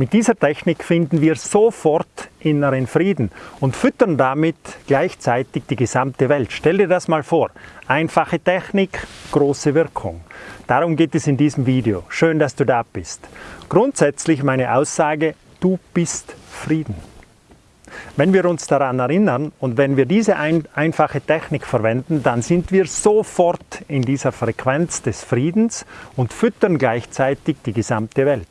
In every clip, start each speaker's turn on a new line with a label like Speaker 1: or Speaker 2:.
Speaker 1: Mit dieser Technik finden wir sofort inneren Frieden und füttern damit gleichzeitig die gesamte Welt. Stell dir das mal vor. Einfache Technik, große Wirkung. Darum geht es in diesem Video. Schön, dass du da bist. Grundsätzlich meine Aussage, du bist Frieden. Wenn wir uns daran erinnern und wenn wir diese ein, einfache Technik verwenden, dann sind wir sofort in dieser Frequenz des Friedens und füttern gleichzeitig die gesamte Welt.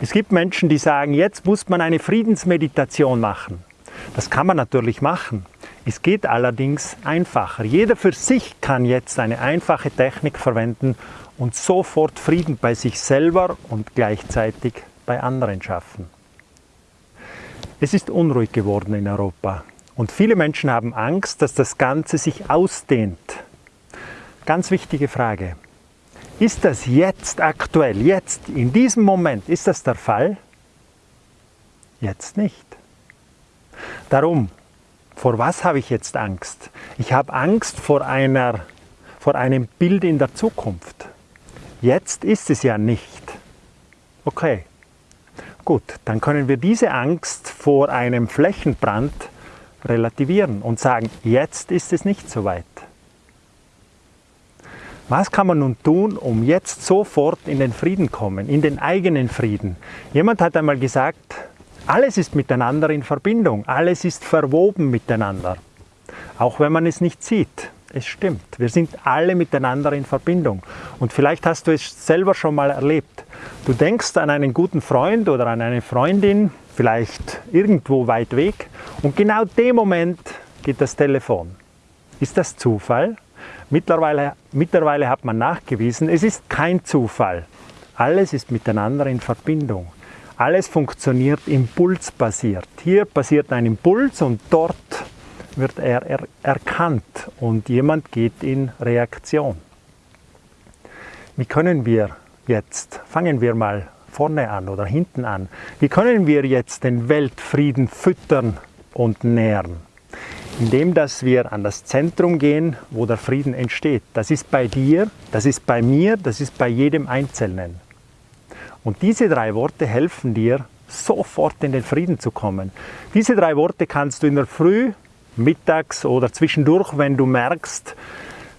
Speaker 1: Es gibt Menschen, die sagen, jetzt muss man eine Friedensmeditation machen. Das kann man natürlich machen. Es geht allerdings einfacher. Jeder für sich kann jetzt eine einfache Technik verwenden und sofort Frieden bei sich selber und gleichzeitig bei anderen schaffen. Es ist unruhig geworden in Europa und viele Menschen haben Angst, dass das Ganze sich ausdehnt. Ganz wichtige Frage. Ist das jetzt aktuell, jetzt, in diesem Moment, ist das der Fall? Jetzt nicht. Darum, vor was habe ich jetzt Angst? Ich habe Angst vor, einer, vor einem Bild in der Zukunft. Jetzt ist es ja nicht. Okay, gut, dann können wir diese Angst vor einem Flächenbrand relativieren und sagen, jetzt ist es nicht so weit. Was kann man nun tun, um jetzt sofort in den Frieden kommen, in den eigenen Frieden? Jemand hat einmal gesagt, alles ist miteinander in Verbindung, alles ist verwoben miteinander. Auch wenn man es nicht sieht. Es stimmt, wir sind alle miteinander in Verbindung. Und vielleicht hast du es selber schon mal erlebt. Du denkst an einen guten Freund oder an eine Freundin, vielleicht irgendwo weit weg, und genau dem Moment geht das Telefon. Ist das Zufall? Mittlerweile, mittlerweile hat man nachgewiesen, es ist kein Zufall. Alles ist miteinander in Verbindung. Alles funktioniert impulsbasiert. Hier passiert ein Impuls und dort wird er, er erkannt und jemand geht in Reaktion. Wie können wir jetzt, fangen wir mal vorne an oder hinten an, wie können wir jetzt den Weltfrieden füttern und nähren? indem dass wir an das Zentrum gehen, wo der Frieden entsteht. Das ist bei dir, das ist bei mir, das ist bei jedem Einzelnen. Und diese drei Worte helfen dir, sofort in den Frieden zu kommen. Diese drei Worte kannst du in der Früh, mittags oder zwischendurch, wenn du merkst,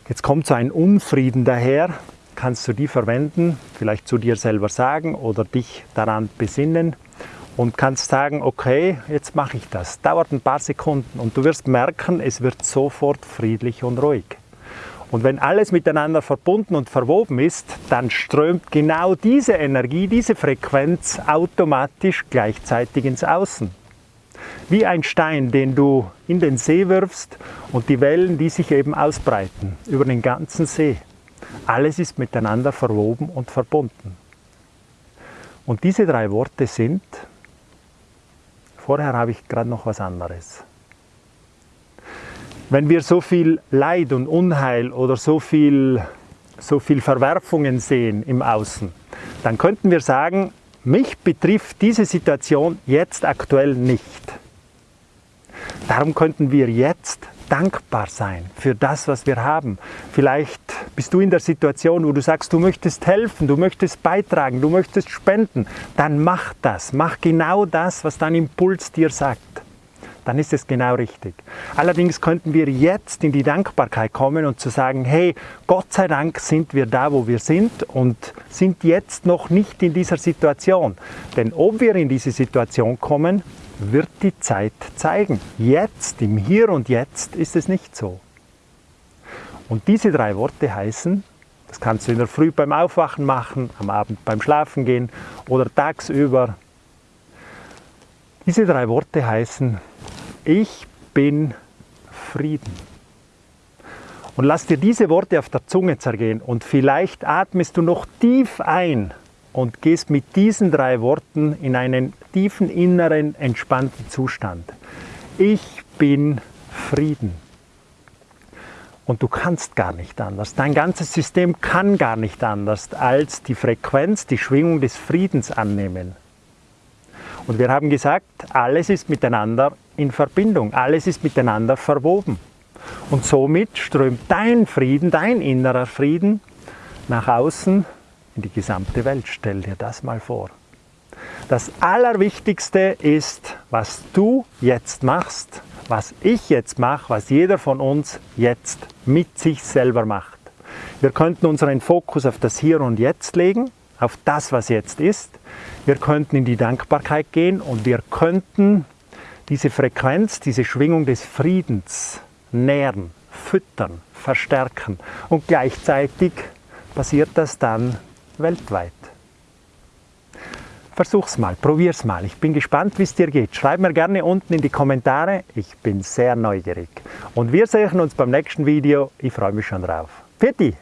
Speaker 1: jetzt kommt so ein Unfrieden daher, kannst du die verwenden, vielleicht zu dir selber sagen oder dich daran besinnen und kannst sagen, okay, jetzt mache ich das. Dauert ein paar Sekunden und du wirst merken, es wird sofort friedlich und ruhig. Und wenn alles miteinander verbunden und verwoben ist, dann strömt genau diese Energie, diese Frequenz automatisch gleichzeitig ins Außen. Wie ein Stein, den du in den See wirfst und die Wellen, die sich eben ausbreiten über den ganzen See. Alles ist miteinander verwoben und verbunden. Und diese drei Worte sind Vorher habe ich gerade noch was anderes. Wenn wir so viel Leid und Unheil oder so viel, so viel Verwerfungen sehen im Außen, dann könnten wir sagen, mich betrifft diese Situation jetzt aktuell nicht. Darum könnten wir jetzt dankbar sein für das, was wir haben. Vielleicht bist du in der Situation, wo du sagst, du möchtest helfen, du möchtest beitragen, du möchtest spenden. Dann mach das. Mach genau das, was dein Impuls dir sagt. Dann ist es genau richtig. Allerdings könnten wir jetzt in die Dankbarkeit kommen und zu sagen, hey, Gott sei Dank sind wir da, wo wir sind und sind jetzt noch nicht in dieser Situation. Denn ob wir in diese Situation kommen, wird die Zeit zeigen. Jetzt, im Hier und Jetzt ist es nicht so. Und diese drei Worte heißen, das kannst du in der Früh beim Aufwachen machen, am Abend beim Schlafen gehen oder tagsüber. Diese drei Worte heißen, ich bin Frieden. Und lass dir diese Worte auf der Zunge zergehen und vielleicht atmest du noch tief ein und gehst mit diesen drei Worten in einen tiefen inneren, entspannten Zustand. Ich bin Frieden. Und du kannst gar nicht anders. Dein ganzes System kann gar nicht anders, als die Frequenz, die Schwingung des Friedens annehmen. Und wir haben gesagt, alles ist miteinander in Verbindung, alles ist miteinander verwoben. Und somit strömt dein Frieden, dein innerer Frieden nach außen in die gesamte Welt. Stell dir das mal vor. Das Allerwichtigste ist, was du jetzt machst, was ich jetzt mache, was jeder von uns jetzt mit sich selber macht. Wir könnten unseren Fokus auf das Hier und Jetzt legen, auf das, was jetzt ist. Wir könnten in die Dankbarkeit gehen und wir könnten diese Frequenz, diese Schwingung des Friedens nähren, füttern, verstärken. Und gleichzeitig passiert das dann weltweit. Versuch's mal, probier's mal. Ich bin gespannt, wie es dir geht. Schreib mir gerne unten in die Kommentare. Ich bin sehr neugierig. Und wir sehen uns beim nächsten Video. Ich freue mich schon drauf. Pfiat